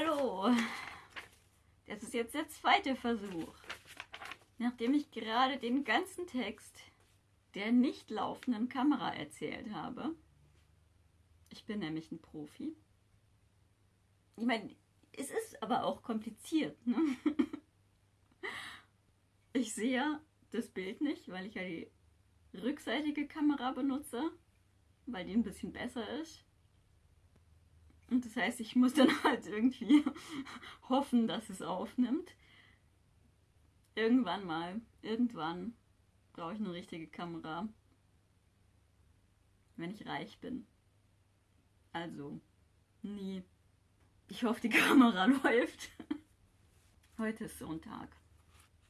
Hallo! Das ist jetzt der zweite Versuch. Nachdem ich gerade den ganzen Text der nicht laufenden Kamera erzählt habe. Ich bin nämlich ein Profi. Ich meine, es ist aber auch kompliziert. Ne? Ich sehe ja das Bild nicht, weil ich ja die rückseitige Kamera benutze, weil die ein bisschen besser ist. Und das heißt, ich muss dann halt irgendwie hoffen, dass es aufnimmt. Irgendwann mal, irgendwann brauche ich eine richtige Kamera. Wenn ich reich bin. Also, nie. Ich hoffe, die Kamera läuft. Heute ist Sonntag.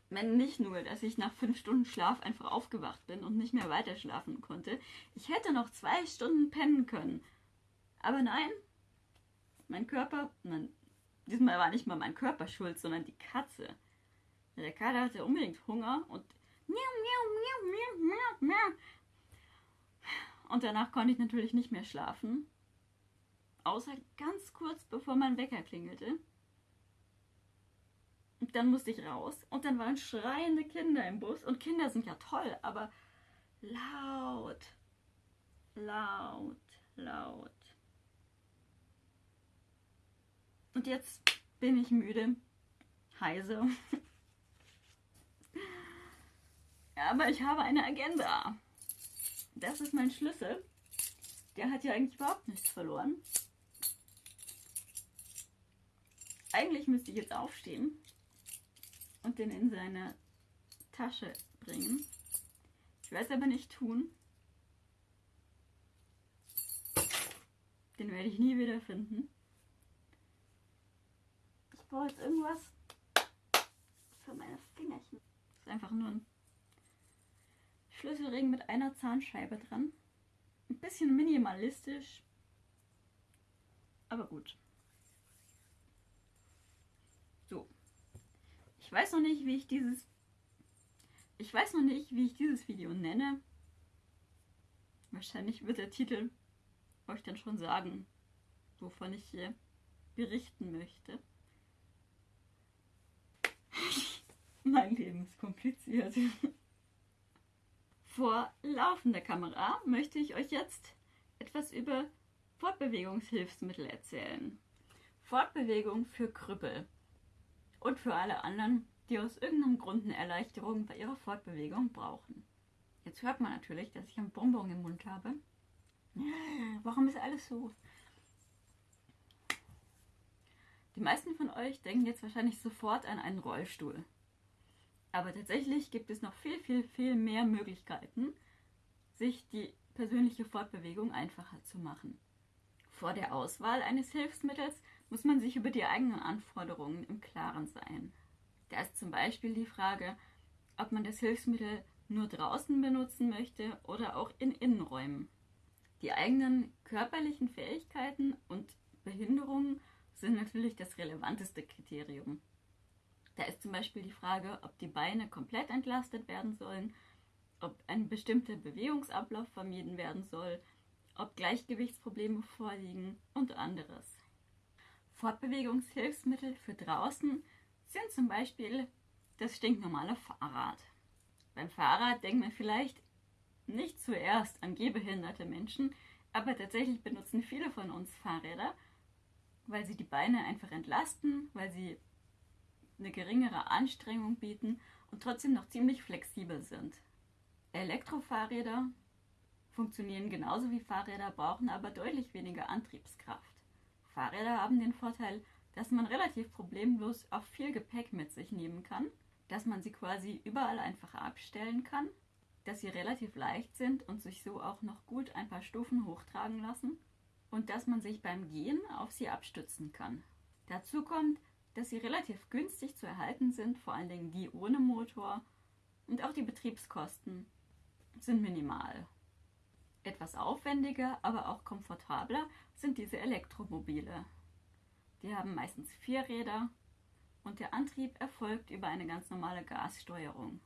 Wenn nicht nur, dass ich nach fünf Stunden Schlaf einfach aufgewacht bin und nicht mehr weiter schlafen konnte. Ich hätte noch zwei Stunden pennen können. Aber nein, mein Körper, nein, diesmal war nicht mal mein Körper schuld, sondern die Katze. Der Kater hatte unbedingt Hunger und und danach konnte ich natürlich nicht mehr schlafen. Außer ganz kurz bevor mein Wecker klingelte. Und dann musste ich raus und dann waren schreiende Kinder im Bus. Und Kinder sind ja toll, aber laut, laut, laut. Und jetzt bin ich müde, heiser. Aber ich habe eine Agenda. Das ist mein Schlüssel. Der hat ja eigentlich überhaupt nichts verloren. Eigentlich müsste ich jetzt aufstehen und den in seine Tasche bringen. Ich werde es aber nicht tun. Den werde ich nie wieder finden. Brauche jetzt irgendwas für meine Fingerchen. Das ist einfach nur ein Schlüsselring mit einer Zahnscheibe dran. Ein bisschen minimalistisch. Aber gut. So. Ich weiß noch nicht, wie ich dieses. Ich weiß noch nicht, wie ich dieses Video nenne. Wahrscheinlich wird der Titel euch dann schon sagen, wovon ich hier berichten möchte. Mein Leben ist kompliziert. Vor laufender Kamera möchte ich euch jetzt etwas über Fortbewegungshilfsmittel erzählen. Fortbewegung für Krüppel und für alle anderen, die aus irgendeinem Grund eine Erleichterung bei ihrer Fortbewegung brauchen. Jetzt hört man natürlich, dass ich einen Bonbon im Mund habe. Warum ist alles so? Die meisten von euch denken jetzt wahrscheinlich sofort an einen Rollstuhl. Aber tatsächlich gibt es noch viel, viel, viel mehr Möglichkeiten, sich die persönliche Fortbewegung einfacher zu machen. Vor der Auswahl eines Hilfsmittels muss man sich über die eigenen Anforderungen im Klaren sein. Da ist zum Beispiel die Frage, ob man das Hilfsmittel nur draußen benutzen möchte oder auch in Innenräumen. Die eigenen körperlichen Fähigkeiten und Behinderungen sind natürlich das relevanteste Kriterium. Da ist zum Beispiel die Frage, ob die Beine komplett entlastet werden sollen, ob ein bestimmter Bewegungsablauf vermieden werden soll, ob Gleichgewichtsprobleme vorliegen und anderes. Fortbewegungshilfsmittel für draußen sind zum Beispiel das stinknormale Fahrrad. Beim Fahrrad denkt man vielleicht nicht zuerst an gehbehinderte Menschen, aber tatsächlich benutzen viele von uns Fahrräder, weil sie die Beine einfach entlasten, weil sie eine geringere Anstrengung bieten und trotzdem noch ziemlich flexibel sind. Elektrofahrräder funktionieren genauso wie Fahrräder, brauchen aber deutlich weniger Antriebskraft. Fahrräder haben den Vorteil, dass man relativ problemlos auch viel Gepäck mit sich nehmen kann, dass man sie quasi überall einfach abstellen kann, dass sie relativ leicht sind und sich so auch noch gut ein paar Stufen hochtragen lassen und dass man sich beim Gehen auf sie abstützen kann. Dazu kommt, dass sie relativ günstig zu erhalten sind, vor allen Dingen die ohne Motor. Und auch die Betriebskosten sind minimal. Etwas aufwendiger, aber auch komfortabler sind diese Elektromobile. Die haben meistens vier Räder und der Antrieb erfolgt über eine ganz normale Gassteuerung.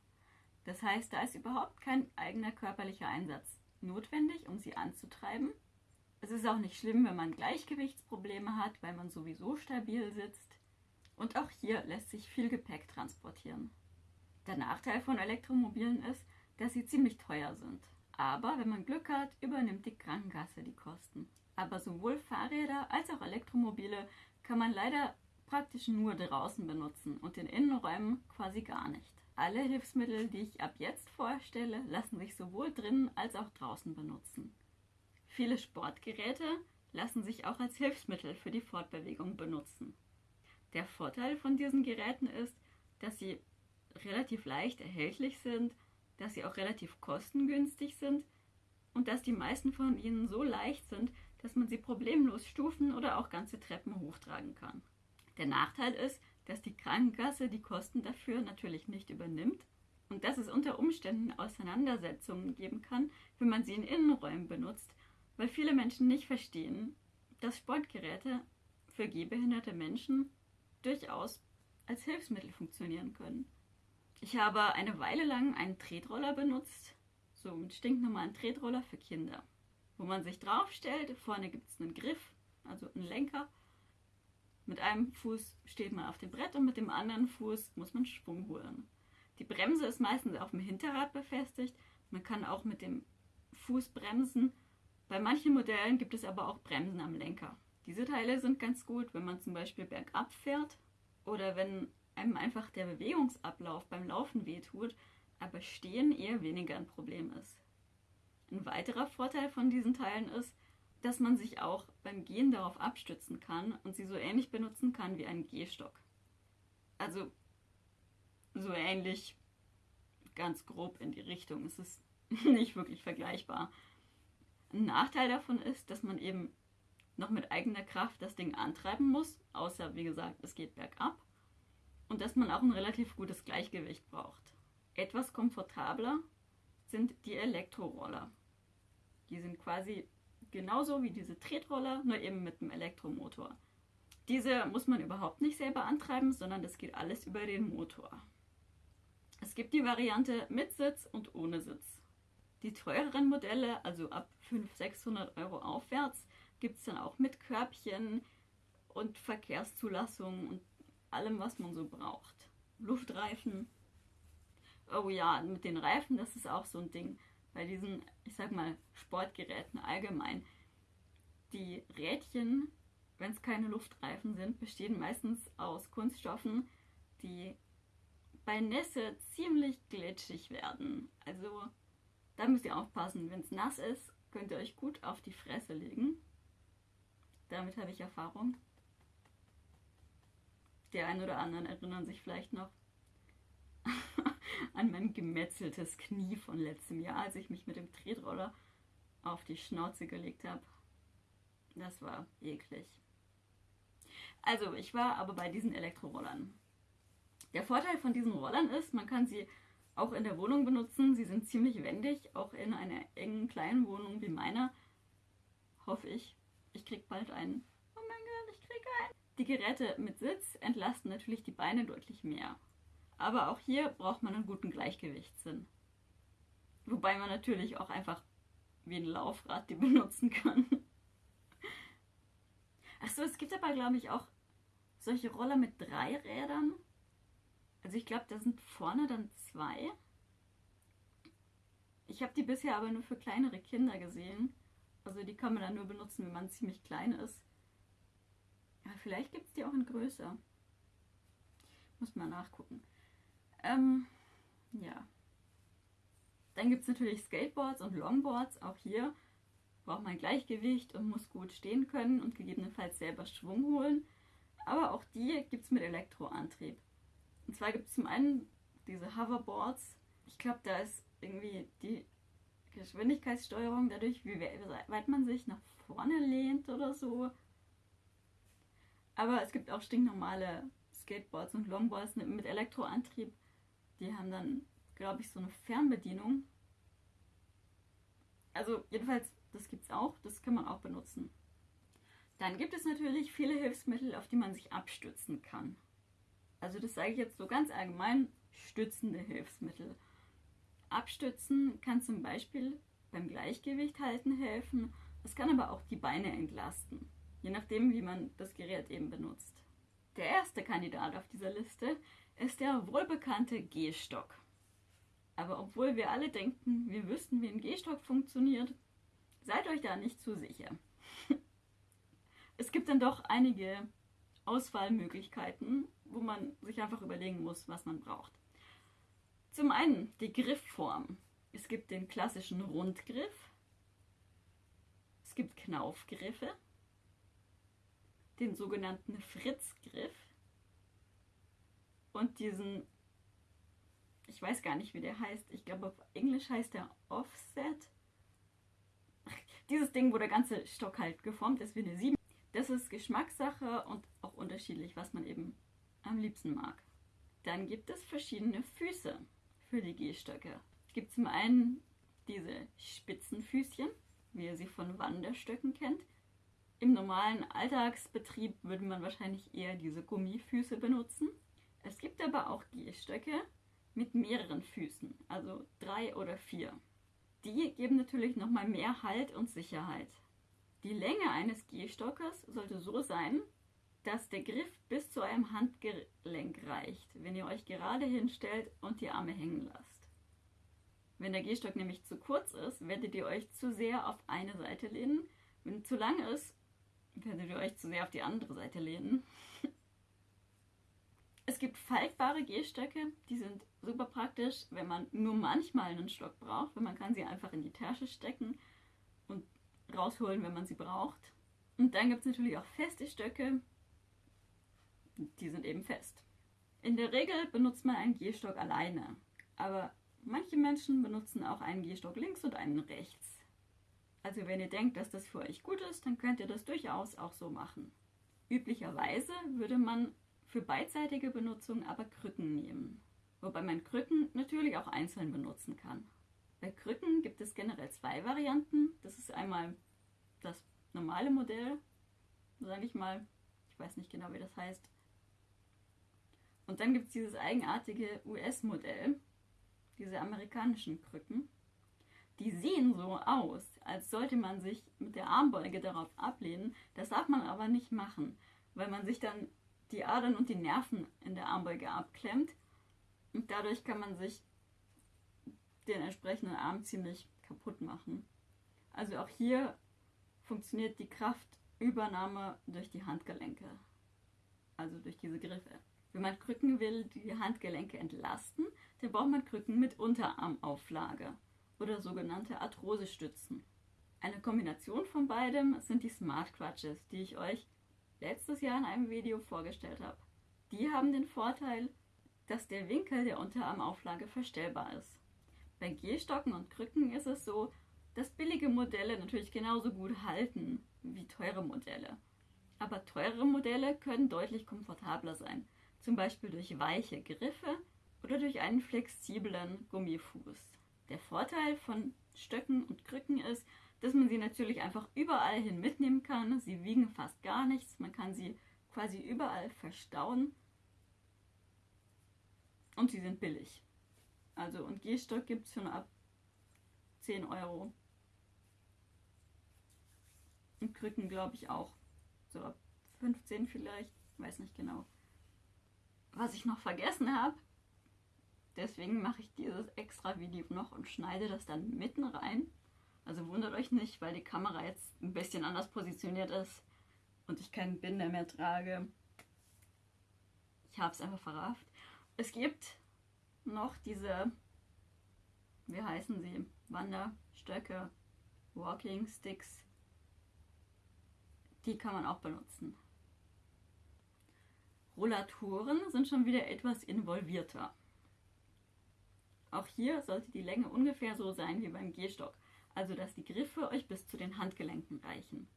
Das heißt, da ist überhaupt kein eigener körperlicher Einsatz notwendig, um sie anzutreiben. Es ist auch nicht schlimm, wenn man Gleichgewichtsprobleme hat, weil man sowieso stabil sitzt. Und auch hier lässt sich viel Gepäck transportieren. Der Nachteil von Elektromobilen ist, dass sie ziemlich teuer sind. Aber wenn man Glück hat, übernimmt die Krankenkasse die Kosten. Aber sowohl Fahrräder als auch Elektromobile kann man leider praktisch nur draußen benutzen und in Innenräumen quasi gar nicht. Alle Hilfsmittel, die ich ab jetzt vorstelle, lassen sich sowohl drinnen als auch draußen benutzen. Viele Sportgeräte lassen sich auch als Hilfsmittel für die Fortbewegung benutzen. Der Vorteil von diesen Geräten ist, dass sie relativ leicht erhältlich sind, dass sie auch relativ kostengünstig sind und dass die meisten von ihnen so leicht sind, dass man sie problemlos Stufen oder auch ganze Treppen hochtragen kann. Der Nachteil ist, dass die Krankenkasse die Kosten dafür natürlich nicht übernimmt und dass es unter Umständen Auseinandersetzungen geben kann, wenn man sie in Innenräumen benutzt, weil viele Menschen nicht verstehen, dass Sportgeräte für gehbehinderte Menschen durchaus als Hilfsmittel funktionieren können. Ich habe eine Weile lang einen Tretroller benutzt, so einen stinknormalen Tretroller für Kinder, wo man sich draufstellt, vorne gibt es einen Griff, also einen Lenker mit einem Fuß steht man auf dem Brett und mit dem anderen Fuß muss man Schwung holen. Die Bremse ist meistens auf dem Hinterrad befestigt. Man kann auch mit dem Fuß bremsen. Bei manchen Modellen gibt es aber auch Bremsen am Lenker. Diese Teile sind ganz gut, wenn man zum Beispiel bergab fährt oder wenn einem einfach der Bewegungsablauf beim Laufen wehtut, aber Stehen eher weniger ein Problem ist. Ein weiterer Vorteil von diesen Teilen ist, dass man sich auch beim Gehen darauf abstützen kann und sie so ähnlich benutzen kann wie einen Gehstock. Also so ähnlich, ganz grob in die Richtung. Es ist nicht wirklich vergleichbar. Ein Nachteil davon ist, dass man eben noch mit eigener Kraft das Ding antreiben muss, außer wie gesagt, es geht bergab. Und dass man auch ein relativ gutes Gleichgewicht braucht. Etwas komfortabler sind die Elektroroller. Die sind quasi genauso wie diese Tretroller, nur eben mit einem Elektromotor. Diese muss man überhaupt nicht selber antreiben, sondern das geht alles über den Motor. Es gibt die Variante mit Sitz und ohne Sitz. Die teureren Modelle, also ab 500, 600 Euro aufwärts, gibt es dann auch mit Körbchen und Verkehrszulassung und allem, was man so braucht. Luftreifen. Oh ja, mit den Reifen, das ist auch so ein Ding bei diesen, ich sag mal, Sportgeräten allgemein, die Rädchen, wenn es keine Luftreifen sind, bestehen meistens aus Kunststoffen, die bei Nässe ziemlich glitschig werden. Also da müsst ihr aufpassen. Wenn es nass ist, könnt ihr euch gut auf die Fresse legen. Damit habe ich Erfahrung. Der ein oder anderen erinnern sich vielleicht noch an mein gemetzeltes Knie von letztem Jahr, als ich mich mit dem Tretroller auf die Schnauze gelegt habe. Das war eklig. Also, ich war aber bei diesen Elektrorollern. Der Vorteil von diesen Rollern ist, man kann sie auch in der Wohnung benutzen. Sie sind ziemlich wendig, auch in einer engen kleinen Wohnung wie meiner. Hoffe ich. Ich krieg bald einen. Oh mein Gott, ich krieg einen. Die Geräte mit Sitz entlasten natürlich die Beine deutlich mehr. Aber auch hier braucht man einen guten Gleichgewichtssinn. Wobei man natürlich auch einfach wie ein Laufrad die benutzen kann. Achso, es gibt aber, glaube ich, auch solche Roller mit drei Rädern. Also ich glaube, da sind vorne dann zwei. Ich habe die bisher aber nur für kleinere Kinder gesehen. Also die kann man dann nur benutzen, wenn man ziemlich klein ist. Ja, vielleicht gibt es die auch in größer. Muss mal nachgucken. Ähm, ja. Dann gibt es natürlich Skateboards und Longboards. Auch hier braucht man Gleichgewicht und muss gut stehen können und gegebenenfalls selber Schwung holen. Aber auch die gibt es mit Elektroantrieb. Und zwar gibt es zum einen diese Hoverboards. Ich glaube, da ist irgendwie die Geschwindigkeitssteuerung dadurch, wie weit man sich nach vorne lehnt oder so. Aber es gibt auch stinknormale Skateboards und Longboards mit Elektroantrieb. Die haben dann, glaube ich, so eine Fernbedienung. Also jedenfalls, das gibt es auch, das kann man auch benutzen. Dann gibt es natürlich viele Hilfsmittel, auf die man sich abstützen kann. Also das sage ich jetzt so ganz allgemein, stützende Hilfsmittel. Abstützen kann zum Beispiel beim Gleichgewicht halten helfen Es kann aber auch die Beine entlasten, je nachdem, wie man das Gerät eben benutzt. Der erste Kandidat auf dieser Liste ist der wohlbekannte Gehstock. Aber obwohl wir alle denken, wir wüssten, wie ein Gehstock funktioniert, seid euch da nicht zu sicher. es gibt dann doch einige Auswahlmöglichkeiten, wo man sich einfach überlegen muss, was man braucht. Zum einen die Griffform. Es gibt den klassischen Rundgriff, es gibt Knaufgriffe, den sogenannten Fritzgriff und diesen, ich weiß gar nicht, wie der heißt, ich glaube auf Englisch heißt der Offset. Dieses Ding, wo der ganze Stock halt geformt ist wie eine 7. Das ist Geschmackssache und auch unterschiedlich, was man eben am liebsten mag. Dann gibt es verschiedene Füße für die Gehstöcke. Es gibt zum einen diese Spitzenfüßchen, wie ihr sie von Wanderstöcken kennt. Im normalen Alltagsbetrieb würde man wahrscheinlich eher diese Gummifüße benutzen. Es gibt aber auch Gehstöcke mit mehreren Füßen, also drei oder vier. Die geben natürlich nochmal mehr Halt und Sicherheit. Die Länge eines Gehstockes sollte so sein, dass der Griff bis zu eurem Handgelenk reicht, wenn ihr euch gerade hinstellt und die Arme hängen lasst. Wenn der Gehstock nämlich zu kurz ist, werdet ihr euch zu sehr auf eine Seite lehnen. Wenn er zu lang ist, werdet ihr euch zu sehr auf die andere Seite lehnen. es gibt faltbare Gehstöcke, die sind super praktisch, wenn man nur manchmal einen Stock braucht, weil man kann sie einfach in die Tasche stecken und rausholen, wenn man sie braucht. Und dann gibt es natürlich auch feste Stöcke. Die sind eben fest. In der Regel benutzt man einen Gehstock alleine. Aber manche Menschen benutzen auch einen Gehstock links und einen rechts. Also wenn ihr denkt, dass das für euch gut ist, dann könnt ihr das durchaus auch so machen. Üblicherweise würde man für beidseitige Benutzung aber Krücken nehmen. Wobei man Krücken natürlich auch einzeln benutzen kann. Bei Krücken gibt es generell zwei Varianten. Das ist einmal das normale Modell, sage ich mal. Ich weiß nicht genau, wie das heißt. Und dann gibt es dieses eigenartige US-Modell, diese amerikanischen Krücken. Die sehen so aus, als sollte man sich mit der Armbeuge darauf ablehnen. Das darf man aber nicht machen, weil man sich dann die Adern und die Nerven in der Armbeuge abklemmt. Und dadurch kann man sich den entsprechenden Arm ziemlich kaputt machen. Also auch hier funktioniert die Kraftübernahme durch die Handgelenke, also durch diese Griffe. Wenn man Krücken will, die Handgelenke entlasten, dann braucht man Krücken mit Unterarmauflage oder sogenannte Arthrosestützen. Eine Kombination von beidem sind die Smart Crutches, die ich euch letztes Jahr in einem Video vorgestellt habe. Die haben den Vorteil, dass der Winkel der Unterarmauflage verstellbar ist. Bei Gehstocken und Krücken ist es so, dass billige Modelle natürlich genauso gut halten wie teure Modelle. Aber teure Modelle können deutlich komfortabler sein, zum Beispiel durch weiche Griffe oder durch einen flexiblen Gummifuß. Der Vorteil von Stöcken und Krücken ist, dass man sie natürlich einfach überall hin mitnehmen kann. Sie wiegen fast gar nichts, man kann sie quasi überall verstauen und sie sind billig. Also und Gehstock gibt es schon ab 10 Euro und Krücken, glaube ich, auch. So ab 15 vielleicht, weiß nicht genau. Was ich noch vergessen habe, deswegen mache ich dieses extra Video noch und schneide das dann mitten rein. Also wundert euch nicht, weil die Kamera jetzt ein bisschen anders positioniert ist und ich keinen Binder mehr trage. Ich habe es einfach verrafft. Es gibt noch diese, wie heißen sie, Wanderstöcke, Walking Sticks, die kann man auch benutzen. Rollatoren sind schon wieder etwas involvierter. Auch hier sollte die Länge ungefähr so sein wie beim Gehstock, also dass die Griffe euch bis zu den Handgelenken reichen.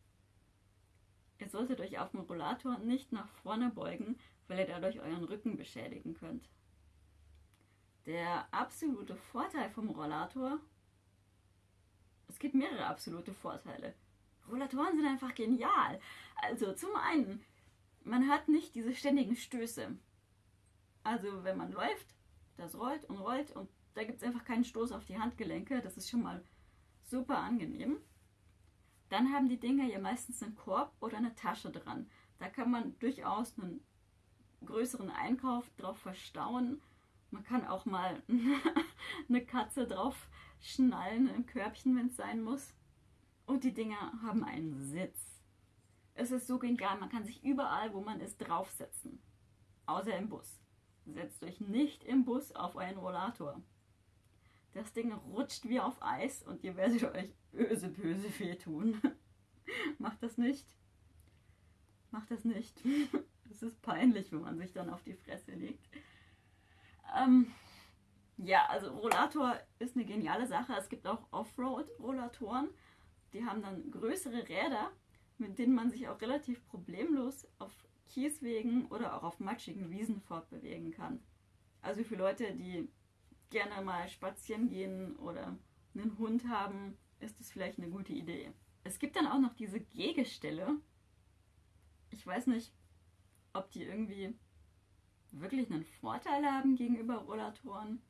Ihr solltet euch auf dem Rollator nicht nach vorne beugen, weil ihr dadurch euren Rücken beschädigen könnt. Der absolute Vorteil vom Rollator, es gibt mehrere absolute Vorteile. Rollatoren sind einfach genial. Also zum einen, man hat nicht diese ständigen Stöße. Also wenn man läuft, das rollt und rollt und da gibt es einfach keinen Stoß auf die Handgelenke. Das ist schon mal super angenehm. dann haben die Dinger ja meistens einen Korb oder eine Tasche dran. Da kann man durchaus einen größeren Einkauf drauf verstauen. Man kann auch mal eine Katze drauf schnallen im Körbchen, wenn es sein muss. Und die Dinger haben einen Sitz. Es ist so genial, man kann sich überall, wo man ist, draufsetzen. Außer im Bus. Setzt euch nicht im Bus auf euren Rollator. Das Ding rutscht wie auf Eis und ihr werdet euch böse, böse wehtun. Macht das nicht. Macht das nicht. Es ist peinlich, wenn man sich dann auf die Fresse legt. Ähm, ja, also Rollator ist eine geniale Sache. Es gibt auch Offroad-Rollatoren. Die haben dann größere Räder, mit denen man sich auch relativ problemlos auf Kieswegen oder auch auf matschigen Wiesen fortbewegen kann. Also für Leute, die gerne mal spazieren gehen oder einen Hund haben, ist das vielleicht eine gute Idee. Es gibt dann auch noch diese Gehgestelle. Ich weiß nicht, ob die irgendwie wirklich einen Vorteil haben gegenüber Rollatoren.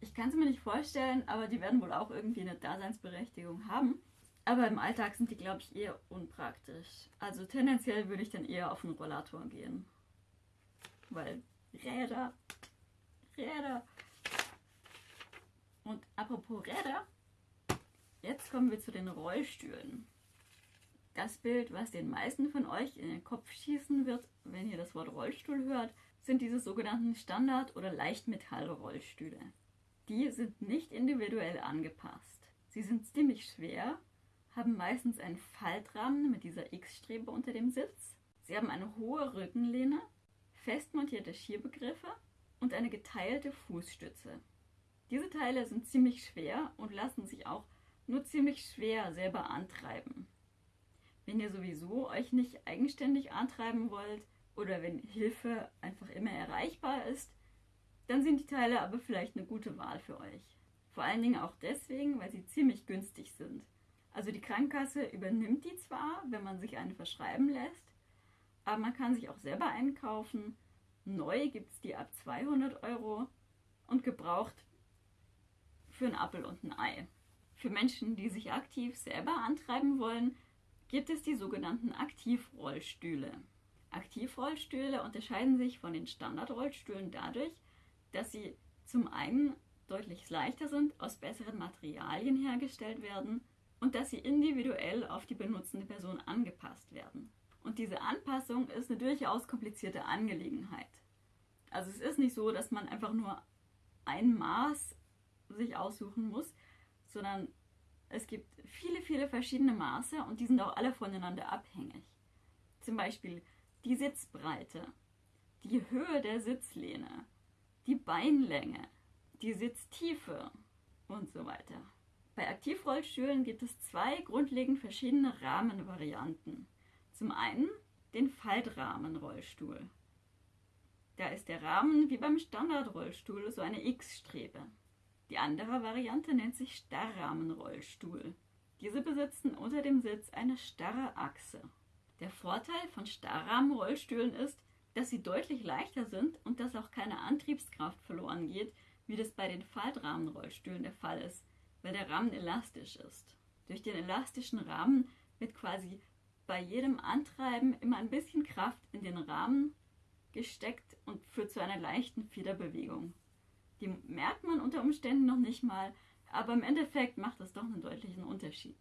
Ich kann es mir nicht vorstellen, aber die werden wohl auch irgendwie eine Daseinsberechtigung haben. Aber im Alltag sind die, glaube ich, eher unpraktisch. Also tendenziell würde ich dann eher auf einen Rollator gehen. Weil Räder, Räder. Und apropos Räder, jetzt kommen wir zu den Rollstühlen. Das Bild, was den meisten von euch in den Kopf schießen wird, wenn ihr das Wort Rollstuhl hört, sind diese sogenannten Standard- oder Leichtmetall-Rollstühle. Die sind nicht individuell angepasst. Sie sind ziemlich schwer, haben meistens einen Faltrahmen mit dieser X-Strebe unter dem Sitz. Sie haben eine hohe Rückenlehne, fest montierte Schierbegriffe und eine geteilte Fußstütze. Diese Teile sind ziemlich schwer und lassen sich auch nur ziemlich schwer selber antreiben. Wenn ihr sowieso euch nicht eigenständig antreiben wollt oder wenn Hilfe einfach immer erreichbar ist, dann sind die Teile aber vielleicht eine gute Wahl für euch. Vor allen Dingen auch deswegen, weil sie ziemlich günstig sind. Also die Krankenkasse übernimmt die zwar, wenn man sich eine verschreiben lässt, aber man kann sich auch selber einkaufen. Neu gibt es die ab 200 Euro und gebraucht für einen Appel und ein Ei. Für Menschen, die sich aktiv selber antreiben wollen, gibt es die sogenannten Aktivrollstühle. Aktivrollstühle unterscheiden sich von den Standardrollstühlen dadurch, dass sie zum einen deutlich leichter sind, aus besseren Materialien hergestellt werden und dass sie individuell auf die benutzende Person angepasst werden. Und diese Anpassung ist eine durchaus komplizierte Angelegenheit. Also es ist nicht so, dass man einfach nur ein Maß sich aussuchen muss, sondern es gibt viele, viele verschiedene Maße und die sind auch alle voneinander abhängig. Zum Beispiel die Sitzbreite, die Höhe der Sitzlehne, die Beinlänge, die Sitztiefe und so weiter. Bei Aktivrollstühlen gibt es zwei grundlegend verschiedene Rahmenvarianten. Zum einen den Faltrahmenrollstuhl. Da ist der Rahmen wie beim Standardrollstuhl so eine X-Strebe. Die andere Variante nennt sich Starrrahmenrollstuhl. Diese besitzen unter dem Sitz eine starre Achse. Der Vorteil von Starrrahmenrollstühlen ist, dass sie deutlich leichter sind und dass auch keine Antriebskraft verloren geht, wie das bei den Faltrahmenrollstühlen der Fall ist, weil der Rahmen elastisch ist. Durch den elastischen Rahmen wird quasi bei jedem Antreiben immer ein bisschen Kraft in den Rahmen gesteckt und führt zu einer leichten Federbewegung. Die merkt man unter Umständen noch nicht mal, aber im Endeffekt macht das doch einen deutlichen Unterschied.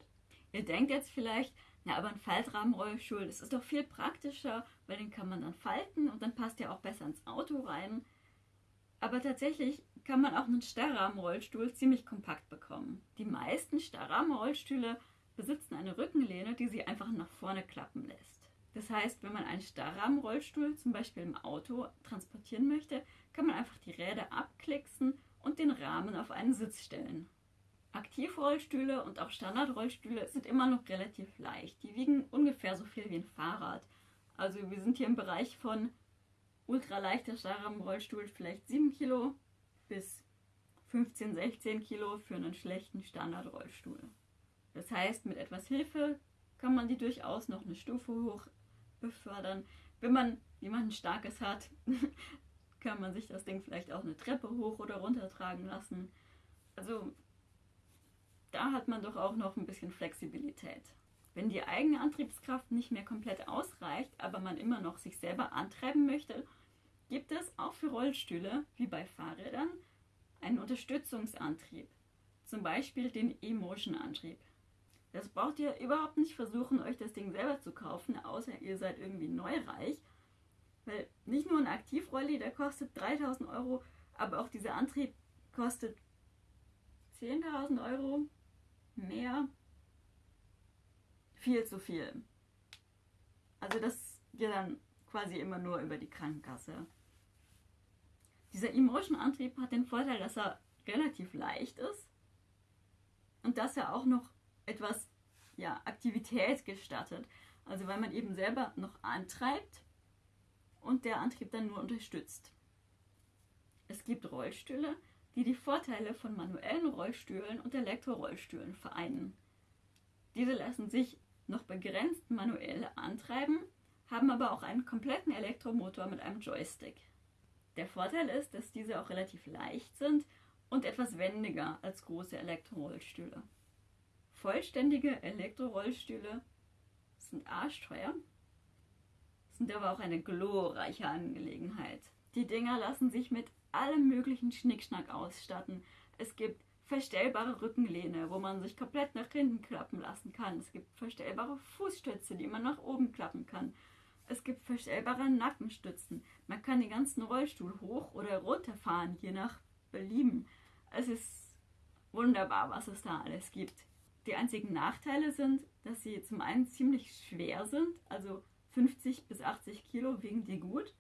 Ihr denkt jetzt vielleicht, ja, aber ein Faltrahmenrollstuhl, das ist doch viel praktischer, weil den kann man dann falten und dann passt der auch besser ins Auto rein. Aber tatsächlich kann man auch einen Starrrahmenrollstuhl ziemlich kompakt bekommen. Die meisten Starrrahmenrollstühle besitzen eine Rückenlehne, die sie einfach nach vorne klappen lässt. Das heißt, wenn man einen Starrrahmenrollstuhl zum Beispiel im Auto transportieren möchte, kann man einfach die Räder abklicksen und den Rahmen auf einen Sitz stellen. Aktivrollstühle und auch Standardrollstühle sind immer noch relativ leicht. Die wiegen ungefähr so viel wie ein Fahrrad. Also wir sind hier im Bereich von ultraleichter Starrrahmenrollstuhl vielleicht 7 Kilo bis 15, 16 Kilo für einen schlechten Standardrollstuhl. Das heißt, mit etwas Hilfe kann man die durchaus noch eine Stufe hoch befördern. Wenn man jemanden Starkes hat, kann man sich das Ding vielleicht auch eine Treppe hoch oder runter tragen lassen. Also da hat man doch auch noch ein bisschen Flexibilität. Wenn die eigene Antriebskraft nicht mehr komplett ausreicht, aber man immer noch sich selber antreiben möchte, gibt es auch für Rollstühle, wie bei Fahrrädern, einen Unterstützungsantrieb. Zum Beispiel den E-Motion-Antrieb. Das braucht ihr überhaupt nicht versuchen, euch das Ding selber zu kaufen, außer ihr seid irgendwie neureich. Weil nicht nur ein Aktivrolli, der kostet 3000 Euro, aber auch dieser Antrieb kostet 10.000 Euro mehr. Viel zu viel. Also das geht dann quasi immer nur über die Krankenkasse. Dieser Emotion-Antrieb hat den Vorteil, dass er relativ leicht ist und dass er auch noch etwas ja, Aktivität gestattet. Also weil man eben selber noch antreibt und der Antrieb dann nur unterstützt. Es gibt Rollstühle, die die Vorteile von manuellen Rollstühlen und Elektrorollstühlen vereinen. Diese lassen sich noch begrenzt manuell antreiben, haben aber auch einen kompletten Elektromotor mit einem Joystick. Der Vorteil ist, dass diese auch relativ leicht sind und etwas wendiger als große Elektrorollstühle. Vollständige Elektrorollstühle sind arschteuer, sind aber auch eine glorreiche Angelegenheit. Die Dinger lassen sich mit allem möglichen Schnickschnack ausstatten. Es gibt verstellbare Rückenlehne, wo man sich komplett nach hinten klappen lassen kann. Es gibt verstellbare Fußstütze, die man nach oben klappen kann. Es gibt verstellbare Nackenstützen. Man kann den ganzen Rollstuhl hoch oder runter fahren, je nach Belieben. Es ist wunderbar, was es da alles gibt. Die einzigen Nachteile sind, dass sie zum einen ziemlich schwer sind, also 50 bis 80 Kilo wiegen die gut.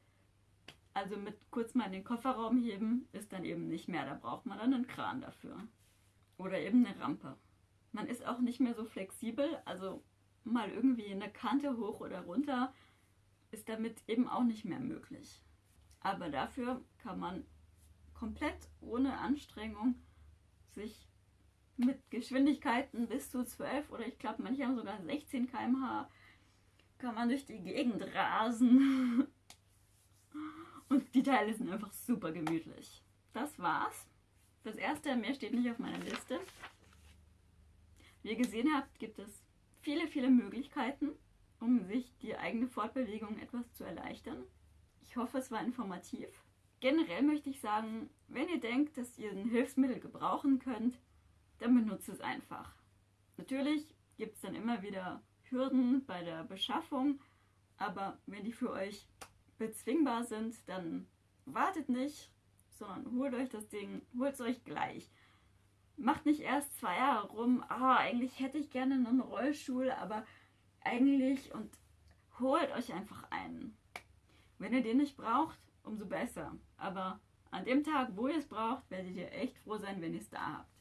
Also mit kurz mal in den Kofferraum heben ist dann eben nicht mehr, da braucht man dann einen Kran dafür. Oder eben eine Rampe. Man ist auch nicht mehr so flexibel, also mal irgendwie eine Kante hoch oder runter ist damit eben auch nicht mehr möglich. Aber dafür kann man komplett ohne Anstrengung sich mit Geschwindigkeiten bis zu 12 oder ich glaube manche haben sogar 16 km/h kann man durch die Gegend rasen. Und die Teile sind einfach super gemütlich. Das war's. Das erste, mehr steht nicht auf meiner Liste. Wie ihr gesehen habt, gibt es viele, viele Möglichkeiten, um sich die eigene Fortbewegung etwas zu erleichtern. Ich hoffe, es war informativ. Generell möchte ich sagen, wenn ihr denkt, dass ihr ein Hilfsmittel gebrauchen könnt, dann benutzt es einfach. Natürlich gibt es dann immer wieder Hürden bei der Beschaffung, aber wenn die für euch bezwingbar sind, dann wartet nicht, sondern holt euch das Ding, holt es euch gleich. Macht nicht erst zwei Jahre rum, ah, eigentlich hätte ich gerne einen Rollstuhl, aber eigentlich und holt euch einfach einen. Wenn ihr den nicht braucht, umso besser. Aber an dem Tag, wo ihr es braucht, werdet ihr echt froh sein, wenn ihr es da habt.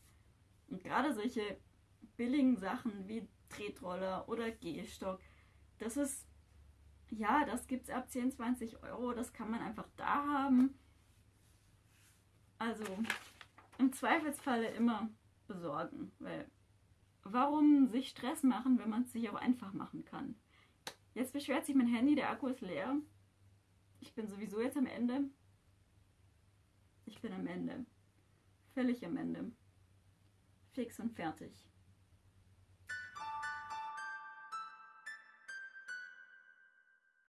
Und gerade solche billigen Sachen wie Tretroller oder Gehstock, das ist, ja, das gibt es ab 10, 20 Euro, das kann man einfach da haben. Also im Zweifelsfalle immer besorgen, weil warum sich Stress machen, wenn man es sich auch einfach machen kann? Jetzt beschwert sich mein Handy, der Akku ist leer. Ich bin sowieso jetzt am Ende. Ich bin am Ende. Völlig am Ende. Fix und fertig.